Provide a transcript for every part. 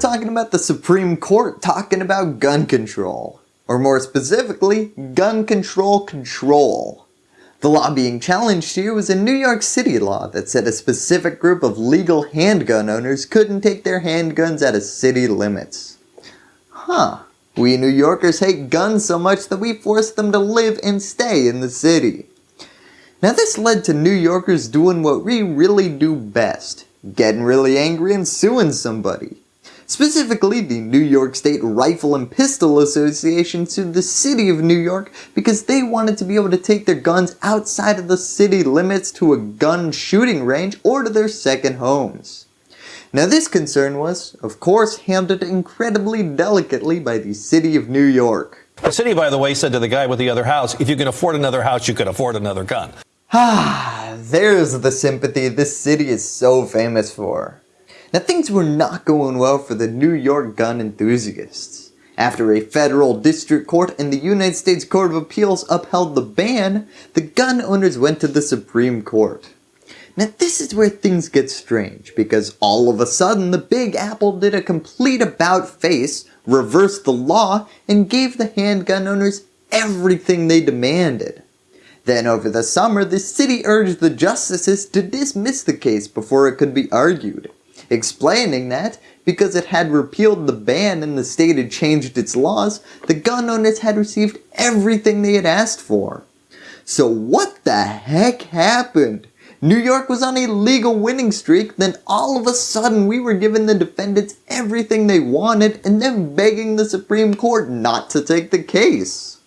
talking about the Supreme Court talking about gun control. Or more specifically, gun control control. The law being challenged here was a New York City law that said a specific group of legal handgun owners couldn't take their handguns out of city limits. Huh. We New Yorkers hate guns so much that we force them to live and stay in the city. Now this led to New Yorkers doing what we really do best, getting really angry and suing somebody. Specifically, the New York State Rifle and Pistol Association sued the City of New York because they wanted to be able to take their guns outside of the city limits to a gun shooting range or to their second homes. Now this concern was, of course, handled incredibly delicately by the City of New York. The city, by the way, said to the guy with the other house, if you can afford another house, you can afford another gun. Ah, there's the sympathy this city is so famous for. Now things were not going well for the New York gun enthusiasts. After a federal district court and the United States Court of Appeals upheld the ban, the gun owners went to the Supreme Court. Now this is where things get strange because all of a sudden the Big Apple did a complete about face, reversed the law, and gave the handgun owners everything they demanded. Then over the summer the city urged the justices to dismiss the case before it could be argued explaining that because it had repealed the ban and the state had changed its laws, the gun owners had received everything they had asked for. So what the heck happened? New York was on a legal winning streak, then all of a sudden we were giving the defendants everything they wanted and then begging the Supreme Court not to take the case.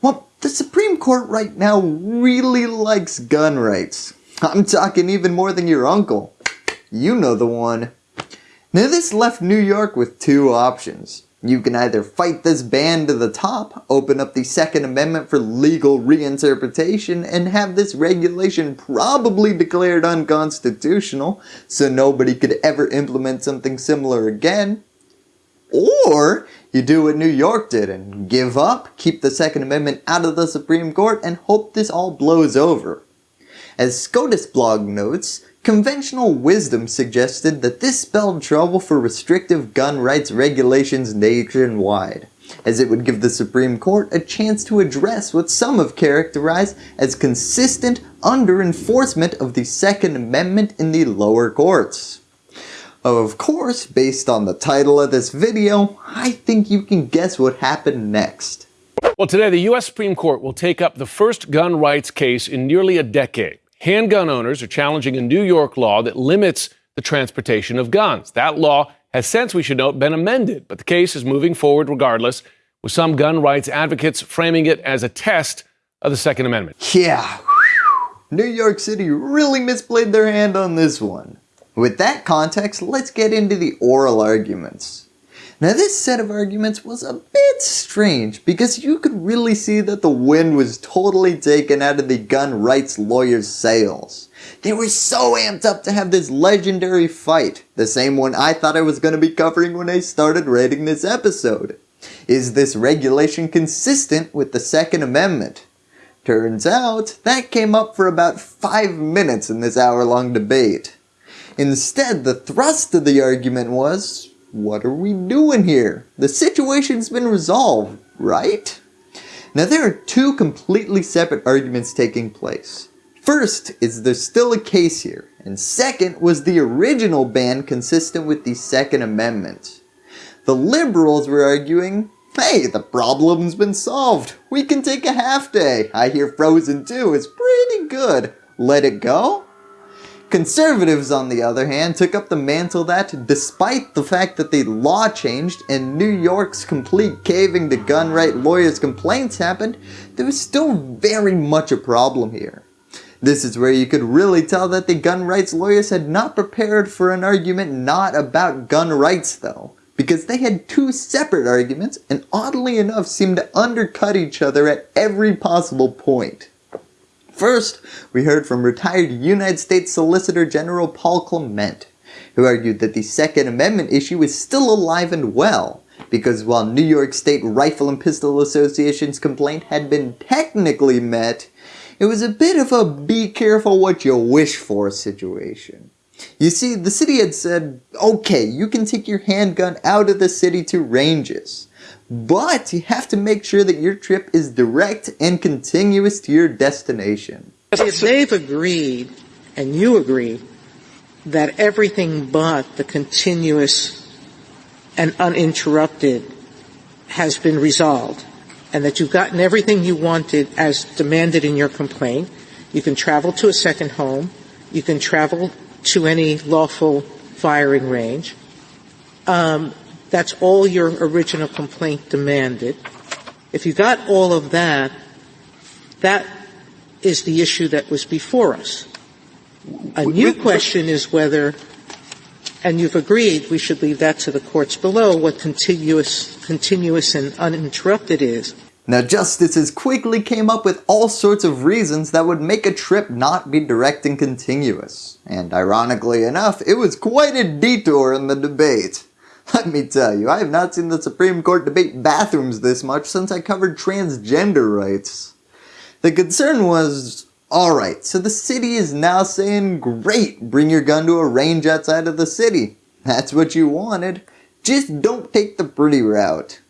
Well, the Supreme Court right now really likes gun rights. I'm talking even more than your uncle. You know the one. Now this left New York with two options. You can either fight this ban to the top, open up the Second Amendment for legal reinterpretation, and have this regulation probably declared unconstitutional so nobody could ever implement something similar again. Or you do what New York did and give up, keep the Second Amendment out of the Supreme Court, and hope this all blows over. As SCOTUS blog notes, Conventional wisdom suggested that this spelled trouble for restrictive gun rights regulations nationwide, as it would give the Supreme Court a chance to address what some have characterized as consistent under-enforcement of the Second Amendment in the lower courts. Of course, based on the title of this video, I think you can guess what happened next. Well, today the U.S. Supreme Court will take up the first gun rights case in nearly a decade. Handgun owners are challenging a New York law that limits the transportation of guns. That law has since, we should note, been amended, but the case is moving forward regardless, with some gun rights advocates framing it as a test of the Second Amendment. Yeah, New York City really misplayed their hand on this one. With that context, let's get into the oral arguments. Now this set of arguments was a bit strange because you could really see that the wind was totally taken out of the gun rights lawyers' sails. They were so amped up to have this legendary fight, the same one I thought I was going to be covering when I started writing this episode. Is this regulation consistent with the Second Amendment? Turns out, that came up for about 5 minutes in this hour long debate. Instead, the thrust of the argument was, what are we doing here? The situation's been resolved, right? Now there are two completely separate arguments taking place. First is there's still a case here, and second was the original ban consistent with the Second Amendment. The liberals were arguing, hey, the problem's been solved, we can take a half day, I hear Frozen 2 is pretty good, let it go? Conservatives, on the other hand, took up the mantle that, despite the fact that the law changed and New York's complete caving to gun right lawyers' complaints happened, there was still very much a problem here. This is where you could really tell that the gun rights lawyers had not prepared for an argument not about gun rights though, because they had two separate arguments and oddly enough seemed to undercut each other at every possible point. First, we heard from retired United States Solicitor General Paul Clement, who argued that the Second Amendment issue is still alive and well, because while New York State Rifle and Pistol Association's complaint had been technically met, it was a bit of a be careful what you wish for situation. You see, the city had said, okay, you can take your handgun out of the city to ranges, but you have to make sure that your trip is direct and continuous to your destination. If they've agreed, and you agree, that everything but the continuous and uninterrupted has been resolved, and that you've gotten everything you wanted as demanded in your complaint, you can travel to a second home, you can travel to any lawful firing range. Um, that's all your original complaint demanded. If you got all of that, that is the issue that was before us. A new question is whether, and you've agreed we should leave that to the courts below, what continuous, continuous and uninterrupted is. Now justices quickly came up with all sorts of reasons that would make a trip not be direct and continuous. And ironically enough, it was quite a detour in the debate. Let me tell you, I have not seen the Supreme Court debate bathrooms this much since I covered transgender rights. The concern was, alright, so the city is now saying, great, bring your gun to a range outside of the city. That's what you wanted. Just don't take the pretty route.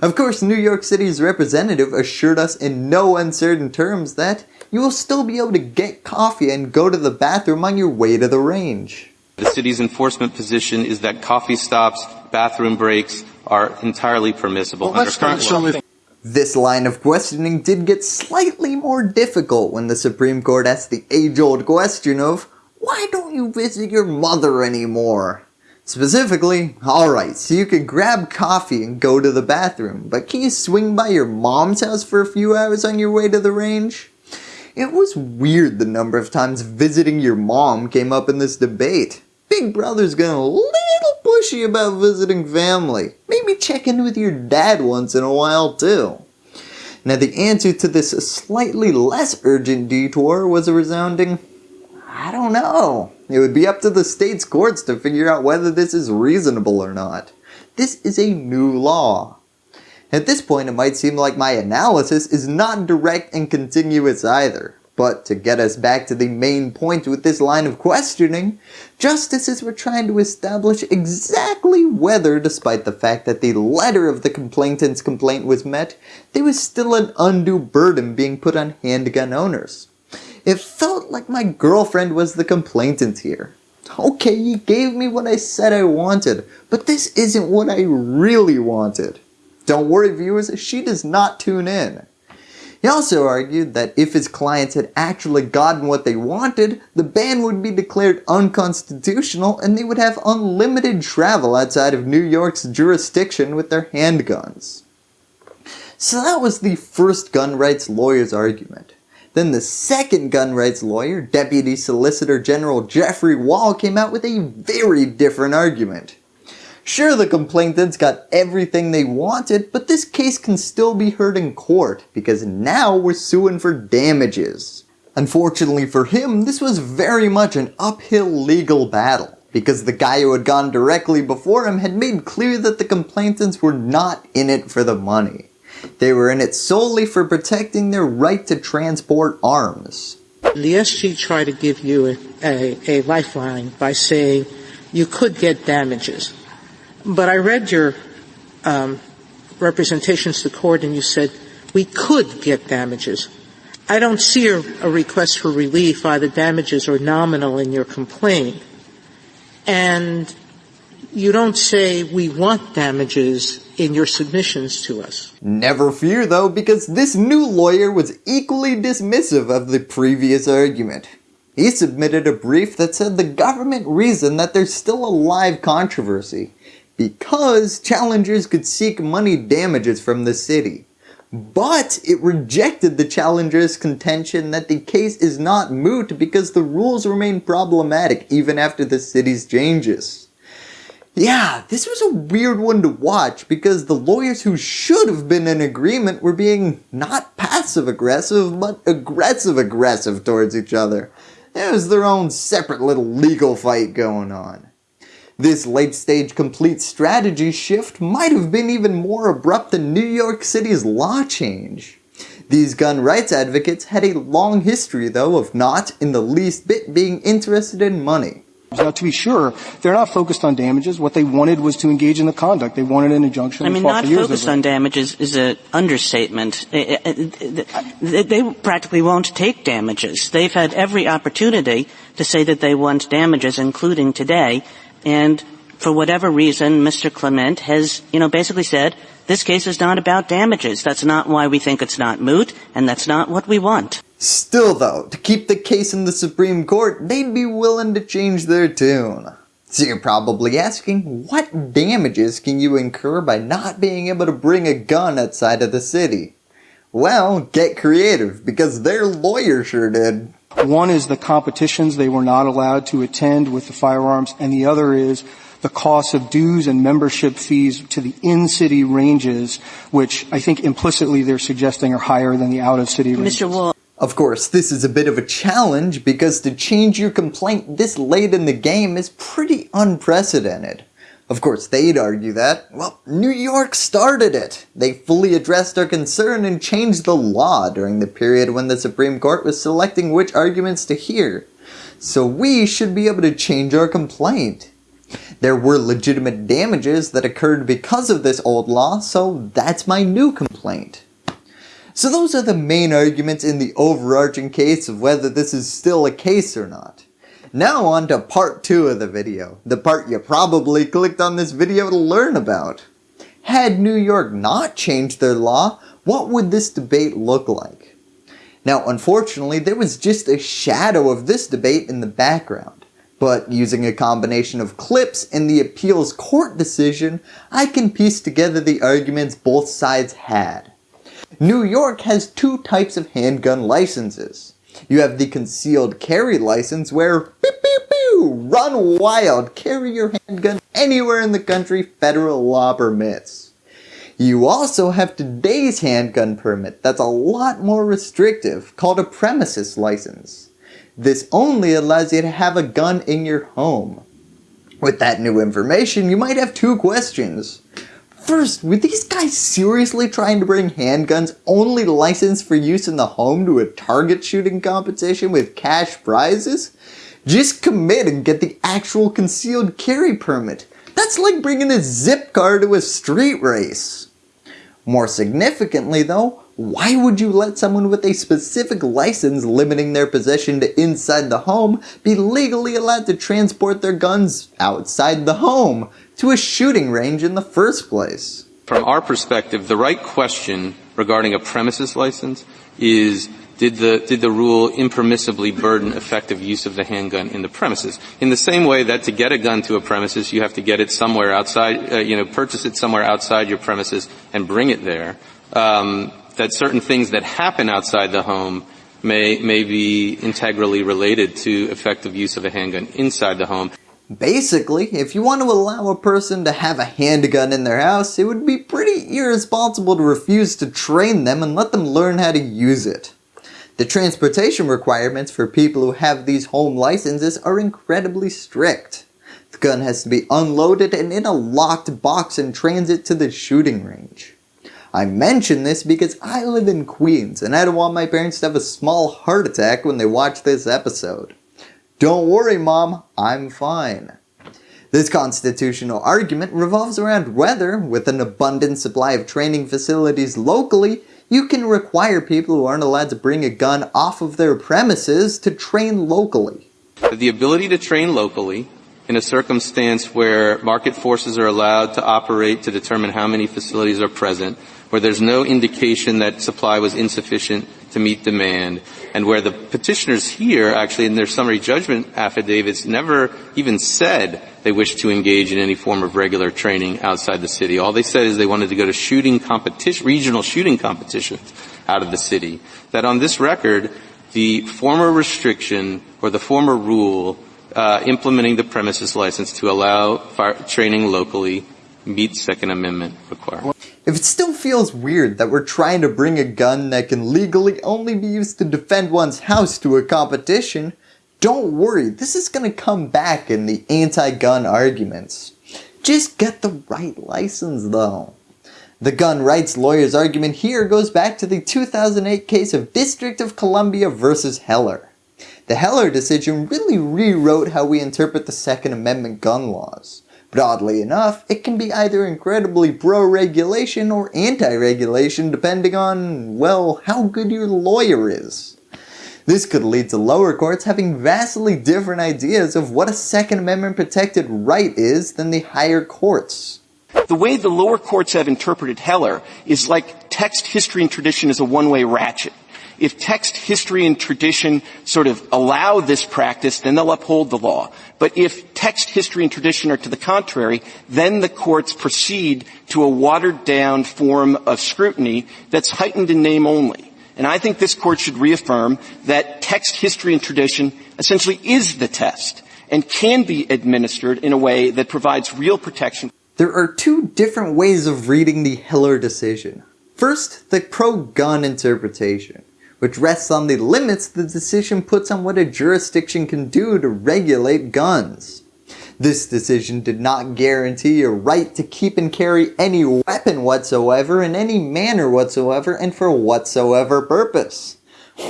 Of course, New York City's representative assured us in no uncertain terms that you will still be able to get coffee and go to the bathroom on your way to the range. The city's enforcement position is that coffee stops, bathroom breaks are entirely permissible well, under current law. This line of questioning did get slightly more difficult when the Supreme Court asked the age-old question of, why don't you visit your mother anymore? Specifically, alright, so you can grab coffee and go to the bathroom, but can you swing by your mom's house for a few hours on your way to the range? It was weird the number of times visiting your mom came up in this debate. Big Brother's getting a little pushy about visiting family. Maybe check in with your dad once in a while too. Now the answer to this slightly less urgent detour was a resounding, I don't know. It would be up to the state's courts to figure out whether this is reasonable or not. This is a new law. At this point it might seem like my analysis is not direct and continuous either. But to get us back to the main point with this line of questioning, justices were trying to establish exactly whether, despite the fact that the letter of the complainant's complaint was met, there was still an undue burden being put on handgun owners. It felt like my girlfriend was the complainant here. Okay, you gave me what I said I wanted, but this isn't what I really wanted. Don't worry viewers, she does not tune in. He also argued that if his clients had actually gotten what they wanted, the ban would be declared unconstitutional and they would have unlimited travel outside of New York's jurisdiction with their handguns. So that was the first gun rights lawyer's argument. Then the second gun rights lawyer, Deputy Solicitor General Jeffrey Wall came out with a very different argument. Sure the complainants got everything they wanted, but this case can still be heard in court because now we're suing for damages. Unfortunately for him, this was very much an uphill legal battle because the guy who had gone directly before him had made clear that the complainants were not in it for the money. They were in it solely for protecting their right to transport arms. The SG tried to give you a, a, a lifeline by saying you could get damages. But I read your um, representations to court and you said we could get damages. I don't see a, a request for relief, either damages or nominal, in your complaint. And you don't say we want damages in your submissions to us. Never fear though, because this new lawyer was equally dismissive of the previous argument. He submitted a brief that said the government reasoned that there's still a live controversy because challengers could seek money damages from the city. But it rejected the challenger's contention that the case is not moot because the rules remain problematic even after the city's changes. Yeah, this was a weird one to watch because the lawyers who should have been in agreement were being not passive aggressive, but aggressive aggressive towards each other. It was their own separate little legal fight going on. This late stage complete strategy shift might have been even more abrupt than New York City's law change. These gun rights advocates had a long history though of not in the least bit being interested in money. Now, to be sure, they're not focused on damages. What they wanted was to engage in the conduct. They wanted an injunction. I mean, not focused on damages is an understatement. They practically won't take damages. They've had every opportunity to say that they want damages, including today, and for whatever reason, Mr. Clement has, you know, basically said, this case is not about damages. That's not why we think it's not moot, and that's not what we want. Still though, to keep the case in the Supreme Court, they'd be willing to change their tune. So you're probably asking, what damages can you incur by not being able to bring a gun outside of the city? Well, get creative, because their lawyer sure did. One is the competitions they were not allowed to attend with the firearms, and the other is the cost of dues and membership fees to the in-city ranges, which I think implicitly they're suggesting are higher than the out-of-city ranges. Mr. Wall. Of course, this is a bit of a challenge because to change your complaint this late in the game is pretty unprecedented. Of course, they'd argue that, well, New York started it. They fully addressed our concern and changed the law during the period when the Supreme Court was selecting which arguments to hear. So we should be able to change our complaint. There were legitimate damages that occurred because of this old law, so that's my new complaint. So those are the main arguments in the overarching case of whether this is still a case or not. Now on to part 2 of the video, the part you probably clicked on this video to learn about. Had New York not changed their law, what would this debate look like? Now unfortunately there was just a shadow of this debate in the background. But using a combination of clips and the appeals court decision, I can piece together the arguments both sides had. New York has two types of handgun licenses. You have the concealed carry license where pew, pew, pew, run wild, carry your handgun anywhere in the country federal law permits. You also have today's handgun permit that's a lot more restrictive called a premises license. This only allows you to have a gun in your home. With that new information, you might have two questions. First, were these guys seriously trying to bring handguns only licensed for use in the home to a target shooting competition with cash prizes? Just commit and get the actual concealed carry permit. That's like bringing a zip car to a street race. More significantly though, why would you let someone with a specific license limiting their possession to inside the home be legally allowed to transport their guns outside the home to a shooting range in the first place? From our perspective, the right question regarding a premises license is did the, did the rule impermissibly burden effective use of the handgun in the premises? In the same way that to get a gun to a premises, you have to get it somewhere outside, uh, you know, purchase it somewhere outside your premises and bring it there. Um, that certain things that happen outside the home may, may be integrally related to effective use of a handgun inside the home. Basically, if you want to allow a person to have a handgun in their house, it would be pretty irresponsible to refuse to train them and let them learn how to use it. The transportation requirements for people who have these home licenses are incredibly strict. The gun has to be unloaded and in a locked box in transit to the shooting range. I mention this because I live in Queens and I don't want my parents to have a small heart attack when they watch this episode. Don't worry mom, I'm fine. This constitutional argument revolves around whether, with an abundant supply of training facilities locally, you can require people who aren't allowed to bring a gun off of their premises to train locally. The ability to train locally in a circumstance where market forces are allowed to operate to determine how many facilities are present where there's no indication that supply was insufficient to meet demand, and where the petitioners here actually in their summary judgment affidavits never even said they wished to engage in any form of regular training outside the city. All they said is they wanted to go to shooting competition, regional shooting competitions out of the city. That on this record, the former restriction or the former rule uh, implementing the premises license to allow fire, training locally meets Second Amendment requirements. If it still feels weird that we're trying to bring a gun that can legally only be used to defend one's house to a competition, don't worry, this is going to come back in the anti-gun arguments. Just get the right license though. The gun rights lawyer's argument here goes back to the 2008 case of District of Columbia versus Heller. The Heller decision really rewrote how we interpret the Second Amendment gun laws. But oddly enough, it can be either incredibly pro-regulation or anti-regulation depending on, well, how good your lawyer is. This could lead to lower courts having vastly different ideas of what a Second Amendment protected right is than the higher courts. The way the lower courts have interpreted Heller is like text, history, and tradition is a one-way ratchet. If text, history, and tradition sort of allow this practice, then they'll uphold the law. But if text, history, and tradition are to the contrary, then the courts proceed to a watered down form of scrutiny that's heightened in name only. And I think this court should reaffirm that text, history, and tradition essentially is the test and can be administered in a way that provides real protection. There are two different ways of reading the Heller decision. First, the pro-gun interpretation which rests on the limits the decision puts on what a jurisdiction can do to regulate guns. This decision did not guarantee a right to keep and carry any weapon whatsoever in any manner whatsoever and for whatsoever purpose.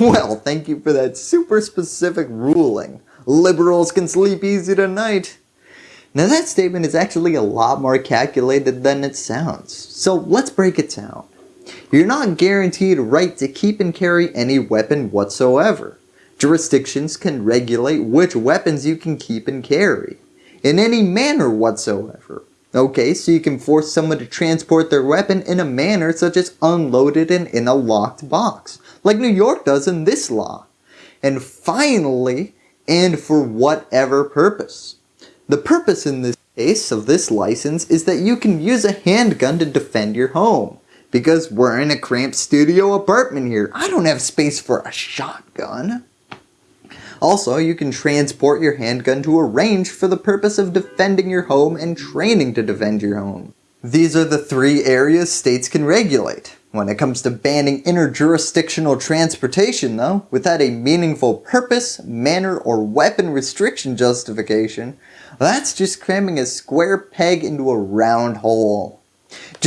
Well, thank you for that super specific ruling. Liberals can sleep easy tonight. Now that statement is actually a lot more calculated than it sounds, so let's break it down. You're not guaranteed a right to keep and carry any weapon whatsoever. Jurisdictions can regulate which weapons you can keep and carry, in any manner whatsoever. Okay, so you can force someone to transport their weapon in a manner such as unloaded and in a locked box, like New York does in this law. And finally, and for whatever purpose. The purpose in this case of this license is that you can use a handgun to defend your home because we're in a cramped studio apartment here. I don't have space for a shotgun. Also, you can transport your handgun to a range for the purpose of defending your home and training to defend your home. These are the three areas states can regulate. When it comes to banning interjurisdictional transportation though, without a meaningful purpose, manner, or weapon restriction justification, that's just cramming a square peg into a round hole.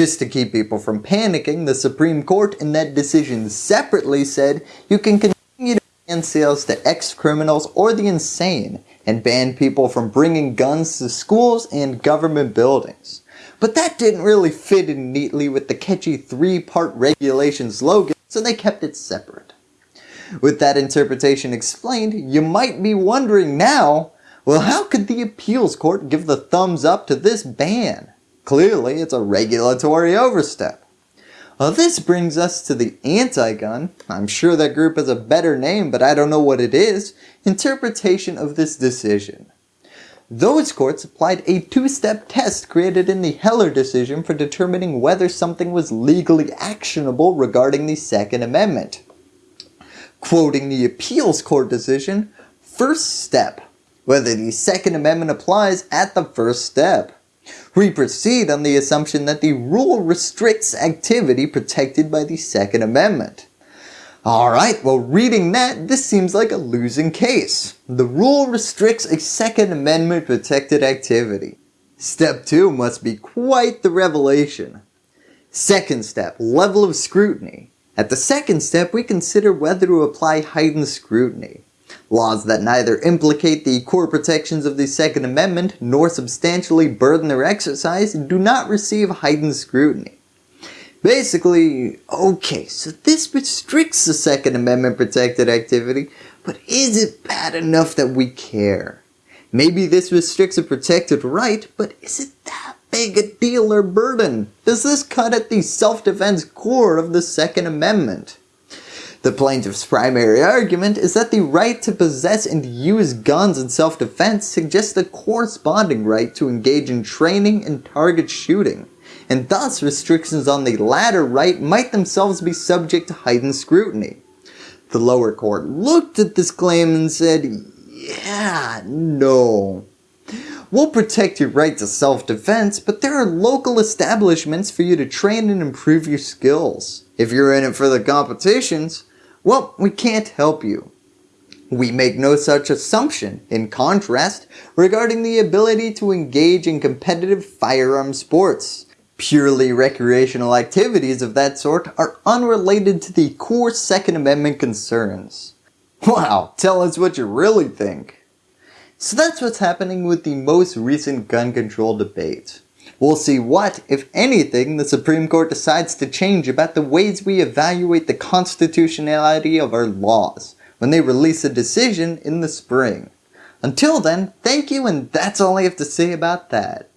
Just to keep people from panicking, the Supreme Court in that decision separately said you can continue to ban sales to ex-criminals or the insane and ban people from bringing guns to schools and government buildings. But that didn't really fit in neatly with the catchy three-part regulation slogan, so they kept it separate. With that interpretation explained, you might be wondering now, well how could the appeals court give the thumbs up to this ban? Clearly, it's a regulatory overstep. Well, this brings us to the anti-gun, I'm sure that group has a better name but I don't know what it is, interpretation of this decision. Those courts applied a two-step test created in the Heller decision for determining whether something was legally actionable regarding the Second Amendment. Quoting the appeals court decision, first step, whether the Second Amendment applies at the first step. We proceed on the assumption that the rule restricts activity protected by the Second Amendment. Alright, well reading that, this seems like a losing case. The rule restricts a Second Amendment protected activity. Step 2 must be quite the revelation. Second step, level of scrutiny. At the second step, we consider whether to apply heightened scrutiny. Laws that neither implicate the core protections of the Second Amendment nor substantially burden their exercise do not receive heightened scrutiny. Basically, okay, so this restricts the Second Amendment protected activity, but is it bad enough that we care? Maybe this restricts a protected right, but is it that big a deal or burden? Does this cut at the self-defense core of the Second Amendment? The plaintiff's primary argument is that the right to possess and use guns in self-defense suggests a corresponding right to engage in training and target shooting, and thus restrictions on the latter right might themselves be subject to heightened scrutiny. The lower court looked at this claim and said, yeah, no. We'll protect your right to self-defense, but there are local establishments for you to train and improve your skills. If you're in it for the competitions, well, we can't help you. We make no such assumption, in contrast, regarding the ability to engage in competitive firearm sports. Purely recreational activities of that sort are unrelated to the core Second Amendment concerns. Wow, tell us what you really think. So that's what's happening with the most recent gun control debate. We'll see what, if anything, the Supreme Court decides to change about the ways we evaluate the constitutionality of our laws when they release a decision in the spring. Until then, thank you and that's all I have to say about that.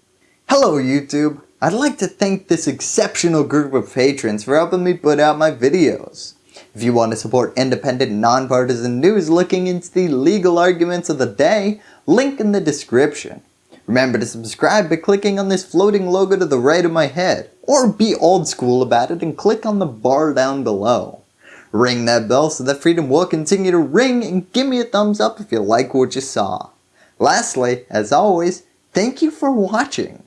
Hello YouTube! I'd like to thank this exceptional group of patrons for helping me put out my videos. If you want to support independent, nonpartisan news looking into the legal arguments of the day, link in the description. Remember to subscribe by clicking on this floating logo to the right of my head, or be old school about it and click on the bar down below. Ring that bell so that freedom will continue to ring and give me a thumbs up if you like what you saw. Lastly, as always, thank you for watching.